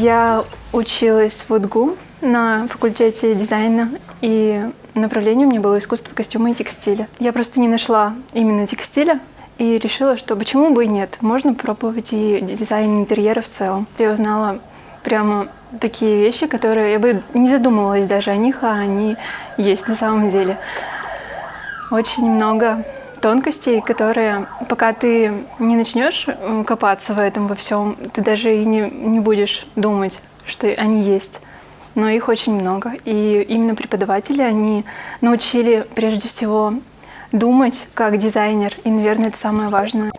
Я училась в УДГУ на факультете дизайна, и направление у меня было искусство костюма и текстиля. Я просто не нашла именно текстиля, и решила, что почему бы и нет, можно пробовать и дизайн интерьера в целом. Я узнала прямо такие вещи, которые я бы не задумывалась даже о них, а они есть на самом деле. Очень много тонкостей, которые, пока ты не начнешь э, копаться в этом во всем, ты даже и не, не будешь думать, что они есть. Но их очень много. И именно преподаватели, они научили прежде всего думать как дизайнер. И, наверное, это самое важное.